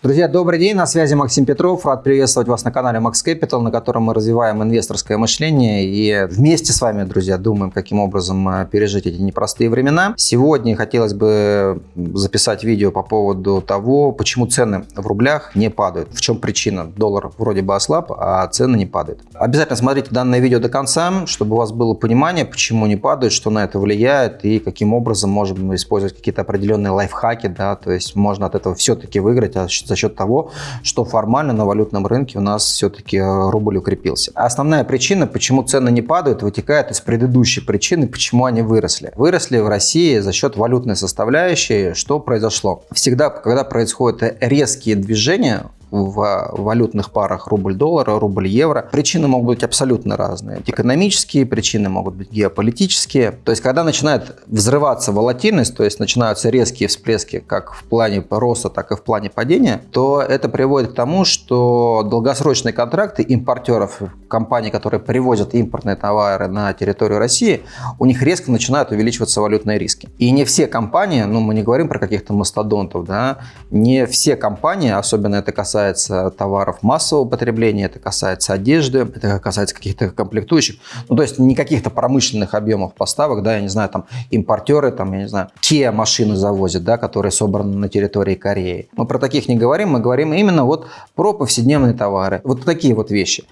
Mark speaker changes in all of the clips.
Speaker 1: Друзья, добрый день, на связи Максим Петров. Рад приветствовать вас на канале Max Capital, на котором мы развиваем инвесторское мышление и вместе с вами, друзья, думаем, каким образом э, пережить эти непростые времена. Сегодня хотелось бы записать видео по поводу того, почему цены в рублях не падают. В чем причина? Доллар вроде бы ослаб, а цены не падают. Обязательно смотрите данное видео до конца, чтобы у вас было понимание, почему не падают, что на это влияет и каким образом можем использовать какие-то определенные лайфхаки, да, то есть можно от этого все-таки выиграть, а за счет того, что формально на валютном рынке у нас все-таки э, рубль укрепился. Основная причина, почему цены не падают, вытекает из предыдущей причины, почему они выросли. Выросли в России за счет валютной составляющей. Что произошло? Всегда, когда происходят резкие движения, в валютных парах рубль-доллар, рубль-евро. Причины могут быть абсолютно разные. Экономические причины могут быть геополитические. То есть, когда начинает взрываться волатильность, то есть начинаются резкие всплески как в плане роста, так и в плане падения, то это приводит к тому, что долгосрочные контракты импортеров, компаний, которые привозят импортные товары на территорию России, у них резко начинают увеличиваться валютные риски. И не все компании, ну мы не говорим про каких-то мастодонтов, да, не все компании, особенно это касается касается товаров массового потребления, это касается одежды, это касается каких-то комплектующих. Ну, то есть не каких-то промышленных объемов поставок, да, я не знаю, там импортеры, там, я не знаю, те машины завозят, да, которые собраны на территории Кореи. Мы про таких не говорим, мы говорим именно вот про повседневные товары. Вот такие вот вещи.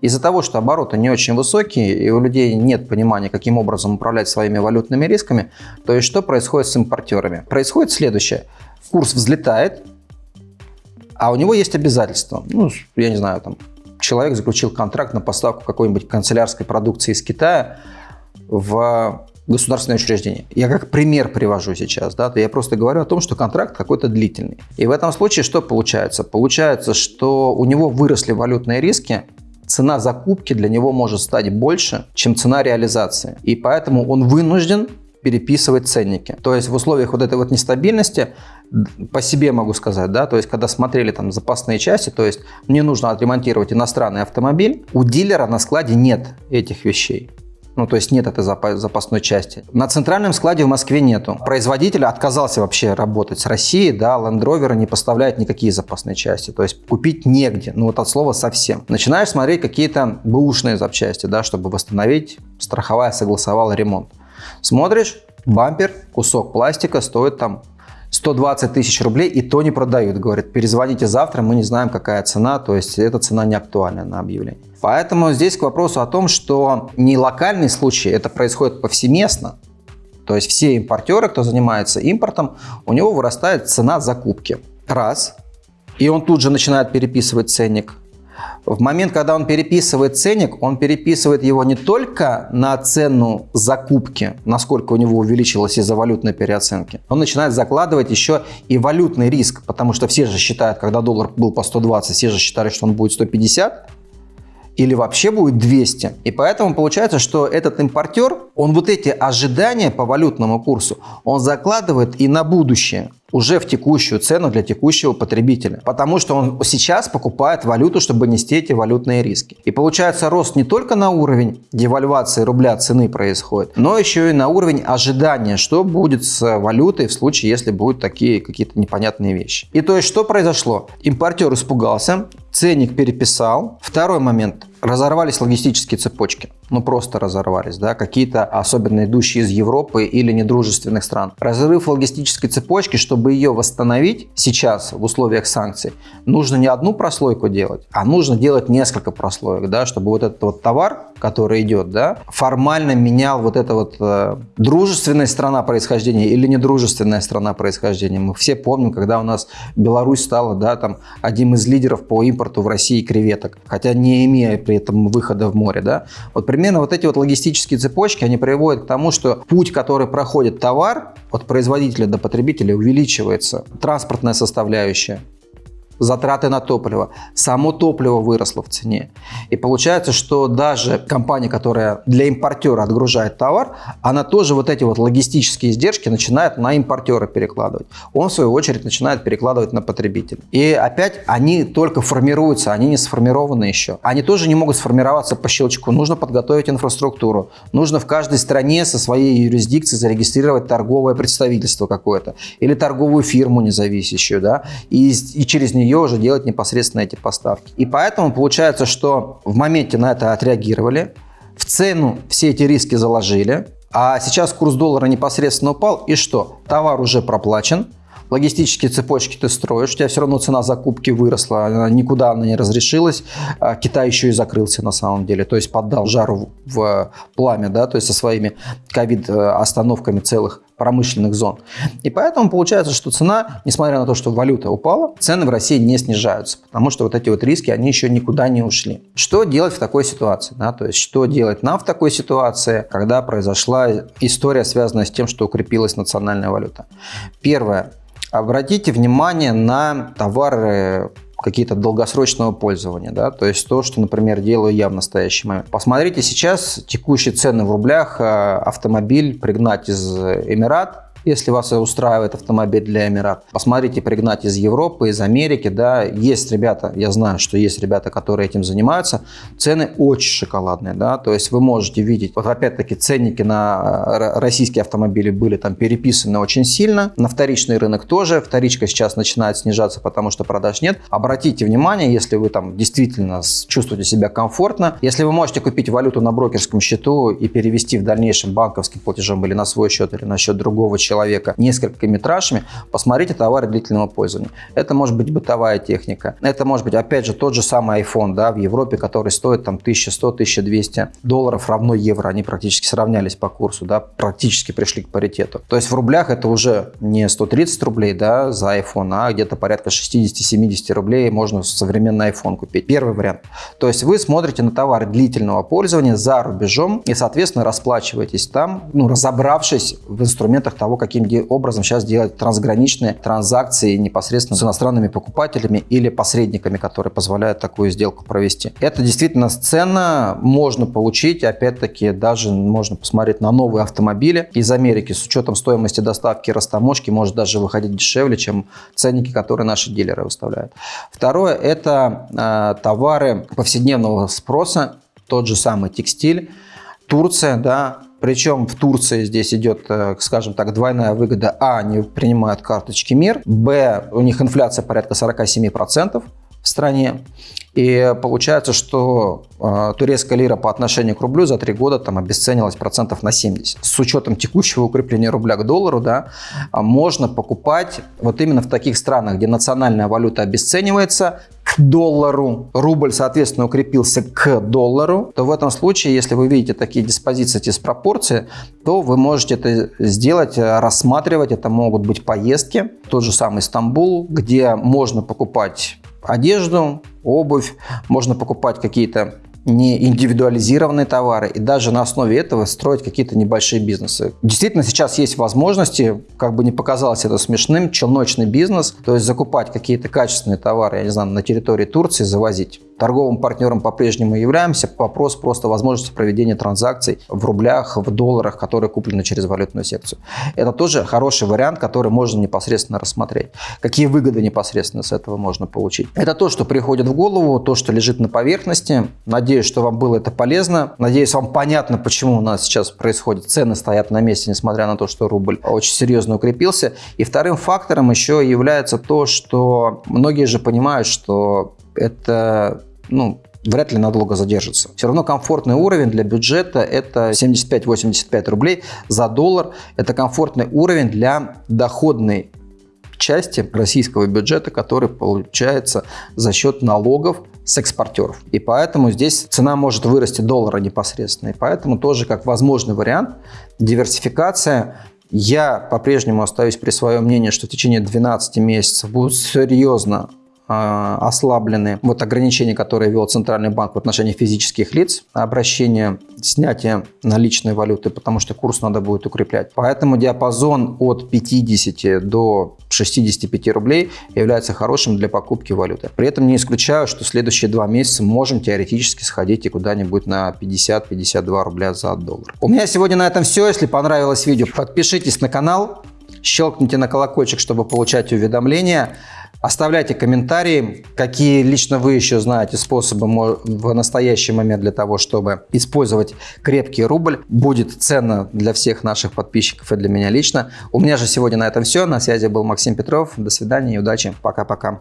Speaker 1: Из-за того, что обороты не очень высокие, и у людей нет понимания, каким образом управлять своими валютными рисками, то есть что происходит с импортерами? Происходит следующее. Курс взлетает, а у него есть обязательства. Ну, я не знаю, там, человек заключил контракт на поставку какой-нибудь канцелярской продукции из Китая в государственное учреждение. Я как пример привожу сейчас, да, я просто говорю о том, что контракт какой-то длительный. И в этом случае что получается? Получается, что у него выросли валютные риски, цена закупки для него может стать больше, чем цена реализации. И поэтому он вынужден переписывать ценники. То есть в условиях вот этой вот нестабильности по себе могу сказать, да, то есть когда смотрели там запасные части, то есть мне нужно отремонтировать иностранный автомобиль, у дилера на складе нет этих вещей. Ну, то есть нет этой запасной части. На центральном складе в Москве нету. Производитель отказался вообще работать с Россией, да, Land Rover не поставляет никакие запасные части. То есть купить негде, ну вот от слова совсем. Начинаешь смотреть какие-то бэушные запчасти, да, чтобы восстановить, страховая согласовала ремонт. Смотришь, бампер, кусок пластика стоит там 120 тысяч рублей, и то не продают. Говорят, перезвоните завтра, мы не знаем, какая цена, то есть эта цена не актуальна на объявление. Поэтому здесь к вопросу о том, что не локальный случай, это происходит повсеместно. То есть все импортеры, кто занимается импортом, у него вырастает цена закупки. Раз. И он тут же начинает переписывать ценник. В момент, когда он переписывает ценник, он переписывает его не только на цену закупки, насколько у него увеличилось из-за валютной переоценки. Он начинает закладывать еще и валютный риск, потому что все же считают, когда доллар был по 120, все же считали, что он будет 150, или вообще будет 200. И поэтому получается, что этот импортер, он вот эти ожидания по валютному курсу, он закладывает и на будущее уже в текущую цену для текущего потребителя. Потому что он сейчас покупает валюту, чтобы нести эти валютные риски. И получается рост не только на уровень девальвации рубля цены происходит, но еще и на уровень ожидания, что будет с валютой в случае, если будут такие какие-то непонятные вещи. И то есть что произошло? Импортер испугался, ценник переписал. Второй момент. Разорвались логистические цепочки. Ну, просто разорвались, да, какие-то особенно идущие из Европы или недружественных стран. Разрыв логистической цепочки, чтобы ее восстановить сейчас в условиях санкций, нужно не одну прослойку делать, а нужно делать несколько прослоек, да, чтобы вот этот вот товар, который идет, да, формально менял вот это вот э, дружественная страна происхождения или недружественная страна происхождения. Мы все помним, когда у нас Беларусь стала, да, там, одним из лидеров по импорту в России креветок, хотя не имея при этом выхода в море, да. Вот примерно вот эти вот логистические цепочки, они приводят к тому, что путь, который проходит товар от производителя до потребителя увеличивается. Транспортная составляющая, затраты на топливо. Само топливо выросло в цене. И получается, что даже компания, которая для импортера отгружает товар, она тоже вот эти вот логистические издержки начинает на импортера перекладывать. Он, в свою очередь, начинает перекладывать на потребителя. И опять они только формируются, они не сформированы еще. Они тоже не могут сформироваться по щелчку. Нужно подготовить инфраструктуру. Нужно в каждой стране со своей юрисдикцией зарегистрировать торговое представительство какое-то или торговую фирму независящую, да, и, и через нее нее уже делать непосредственно эти поставки. И поэтому получается, что в моменте на это отреагировали, в цену все эти риски заложили, а сейчас курс доллара непосредственно упал, и что? Товар уже проплачен, логистические цепочки ты строишь, у тебя все равно цена закупки выросла, она никуда она не разрешилась. А Китай еще и закрылся на самом деле, то есть поддал жару в пламя, да, то есть со своими ковид-остановками целых промышленных зон. И поэтому получается, что цена, несмотря на то, что валюта упала, цены в России не снижаются, потому что вот эти вот риски, они еще никуда не ушли. Что делать в такой ситуации? Да? То есть, что делать нам в такой ситуации, когда произошла история, связанная с тем, что укрепилась национальная валюта? Первое. Обратите внимание на товары какие-то долгосрочного пользования, да, то есть то, что, например, делаю я в настоящий момент. Посмотрите сейчас текущие цены в рублях, э, автомобиль пригнать из Эмират если вас устраивает автомобиль для Эмират. Посмотрите, пригнать из Европы, из Америки, да, есть ребята, я знаю, что есть ребята, которые этим занимаются, цены очень шоколадные, да, то есть вы можете видеть, вот опять-таки ценники на э, российские автомобили были там переписаны очень сильно, на вторичный рынок тоже, вторичка сейчас начинает снижаться, потому что продаж нет. Обратите внимание, если вы там действительно чувствуете себя комфортно, если вы можете купить валюту на брокерском счету и перевести в дальнейшем банковским платежом или на свой счет, или на счет другого человека, человека несколькими тражами, посмотрите товары длительного пользования. Это может быть бытовая техника. Это может быть, опять же, тот же самый iPhone да, в Европе, который стоит там 1100-1200 долларов равно евро. Они практически сравнялись по курсу, да, практически пришли к паритету. То есть в рублях это уже не 130 рублей да, за iPhone, а где-то порядка 60-70 рублей можно современный iPhone купить. Первый вариант. То есть вы смотрите на товары длительного пользования за рубежом и, соответственно, расплачиваетесь там, ну, разобравшись в инструментах того, каким образом сейчас делать трансграничные транзакции непосредственно с иностранными покупателями или посредниками, которые позволяют такую сделку провести. Это действительно ценно, можно получить, опять-таки даже можно посмотреть на новые автомобили из Америки с учетом стоимости доставки и растаможки может даже выходить дешевле, чем ценники, которые наши дилеры выставляют. Второе – это э, товары повседневного спроса, тот же самый текстиль, Турция, да, причем в Турции здесь идет, э, скажем так, двойная выгода. А, они принимают карточки МИР. Б, у них инфляция порядка 47% в стране. И получается, что э, турецкая лира по отношению к рублю за три года там обесценилась процентов на 70. С учетом текущего укрепления рубля к доллару, да, можно покупать вот именно в таких странах, где национальная валюта обесценивается, к доллару, рубль, соответственно, укрепился к доллару, то в этом случае, если вы видите такие диспозиции, диспропорции, то вы можете это сделать, рассматривать. Это могут быть поездки, тот же самый Стамбул, где можно покупать одежду, обувь, можно покупать какие-то не индивидуализированные товары и даже на основе этого строить какие-то небольшие бизнесы. Действительно, сейчас есть возможности, как бы не показалось это смешным, челночный бизнес, то есть закупать какие-то качественные товары, я не знаю, на территории Турции, завозить. Торговым партнером по-прежнему являемся. Вопрос просто возможности проведения транзакций в рублях, в долларах, которые куплены через валютную секцию. Это тоже хороший вариант, который можно непосредственно рассмотреть. Какие выгоды непосредственно с этого можно получить. Это то, что приходит в голову, то, что лежит на поверхности. Надеюсь, что вам было это полезно. Надеюсь, вам понятно, почему у нас сейчас происходит. Цены стоят на месте, несмотря на то, что рубль очень серьезно укрепился. И вторым фактором еще является то, что многие же понимают, что это ну, вряд ли надолго задержится. Все равно комфортный уровень для бюджета это 75-85 рублей за доллар. Это комфортный уровень для доходной части российского бюджета, который получается за счет налогов с экспортеров. И поэтому здесь цена может вырасти доллара непосредственно. И поэтому тоже как возможный вариант диверсификация я по-прежнему остаюсь при своем мнении, что в течение 12 месяцев будут серьезно ослаблены вот ограничения, которые ввел Центральный банк в отношении физических лиц, обращение, снятие наличной валюты, потому что курс надо будет укреплять. Поэтому диапазон от 50 до 65 рублей является хорошим для покупки валюты. При этом не исключаю, что следующие два месяца можем теоретически сходить и куда-нибудь на 50-52 рубля за доллар. У меня сегодня на этом все. Если понравилось видео, подпишитесь на канал, щелкните на колокольчик, чтобы получать уведомления. Оставляйте комментарии, какие лично вы еще знаете способы в настоящий момент для того, чтобы использовать крепкий рубль. Будет ценно для всех наших подписчиков и для меня лично. У меня же сегодня на этом все. На связи был Максим Петров. До свидания и удачи. Пока-пока.